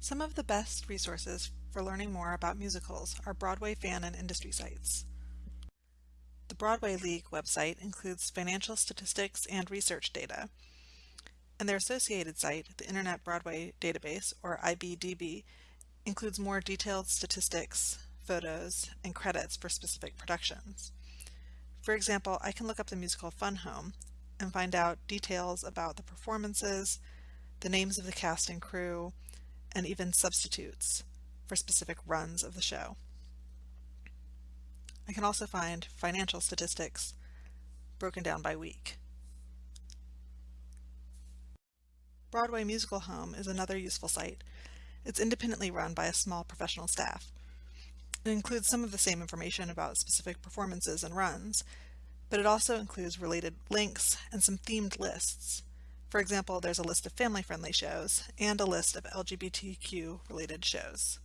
Some of the best resources for learning more about musicals are Broadway fan and industry sites. The Broadway League website includes financial statistics and research data, and their associated site, the Internet Broadway Database, or IBDB, includes more detailed statistics, photos, and credits for specific productions. For example, I can look up the musical Fun Home and find out details about the performances, the names of the cast and crew, and even substitutes for specific runs of the show. I can also find financial statistics broken down by week. Broadway Musical Home is another useful site. It's independently run by a small professional staff. It includes some of the same information about specific performances and runs, but it also includes related links and some themed lists. For example, there's a list of family-friendly shows and a list of LGBTQ related shows.